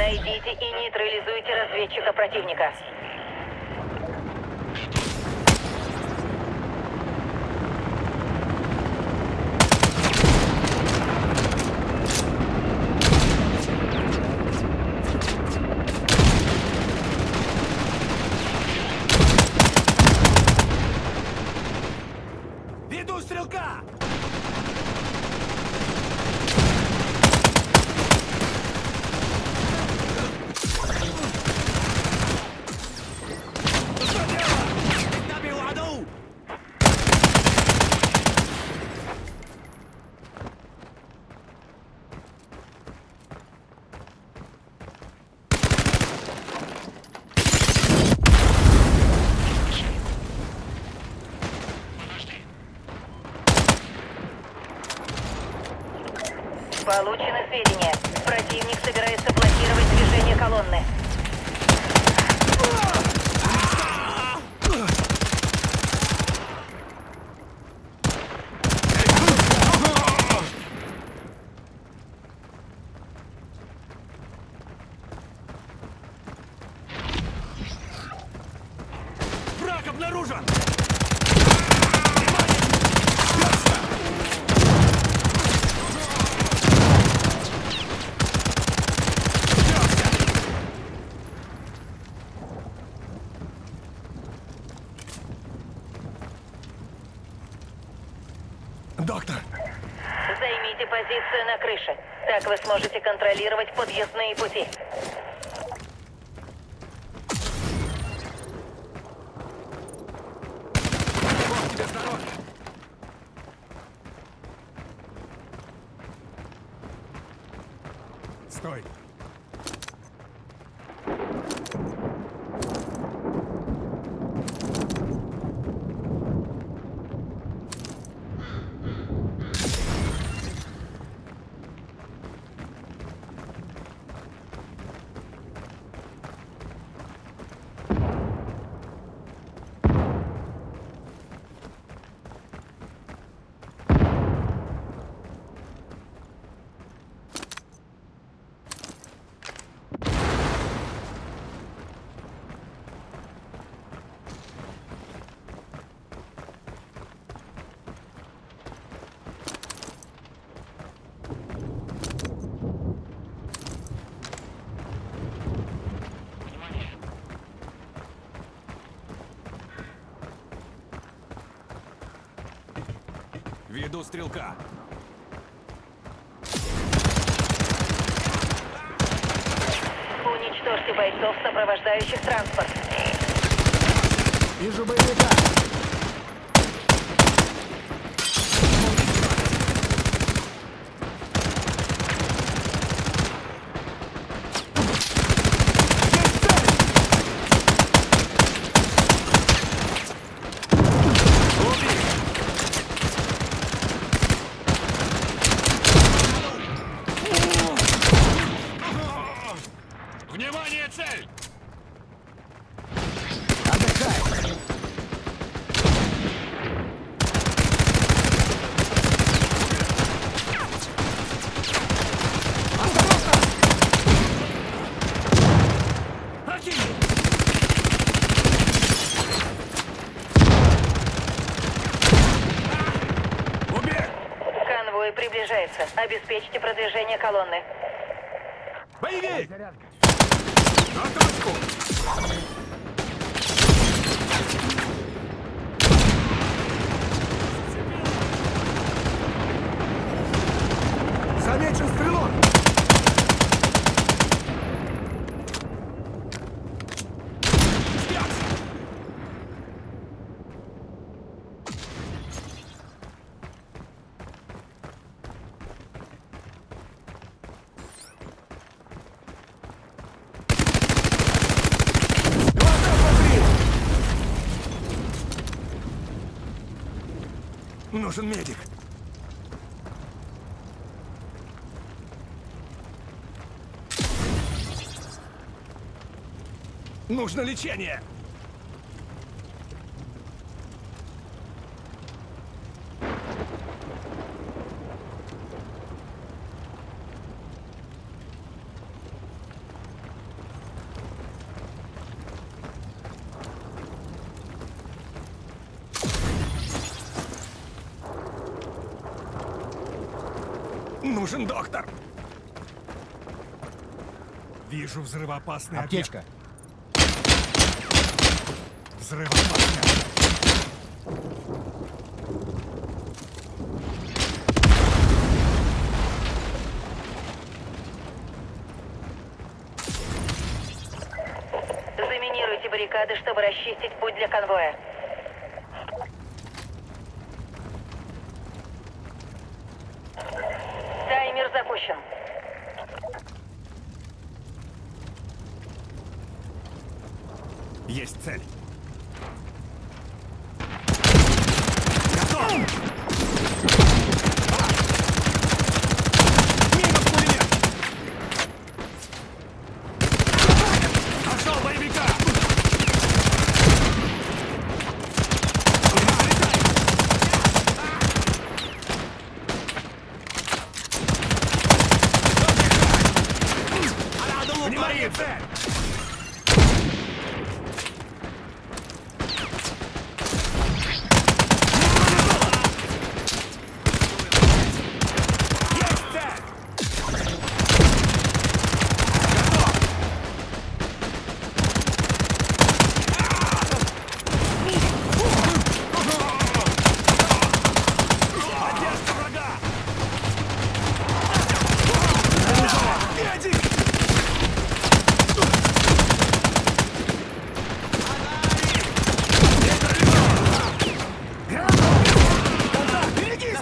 Найдите и нейтрализуйте разведчика противника. Доктор, Займите позицию на крыше. Так вы сможете контролировать подъездные пути. Тебе! Стой! Веду стрелка! Уничтожьте бойцов, сопровождающих транспорт. Вижу боевика! Приближается. Обеспечьте продвижение колонны. Боевик! На точку! Замечен стрелок! Нужен медик. Нужно лечение! Нужен доктор. Вижу взрывоопасный объект. Аптечка. Взрывоопасный объект. Заминируйте баррикады, чтобы расчистить путь для конвоя. Есть цель.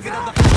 ですけど。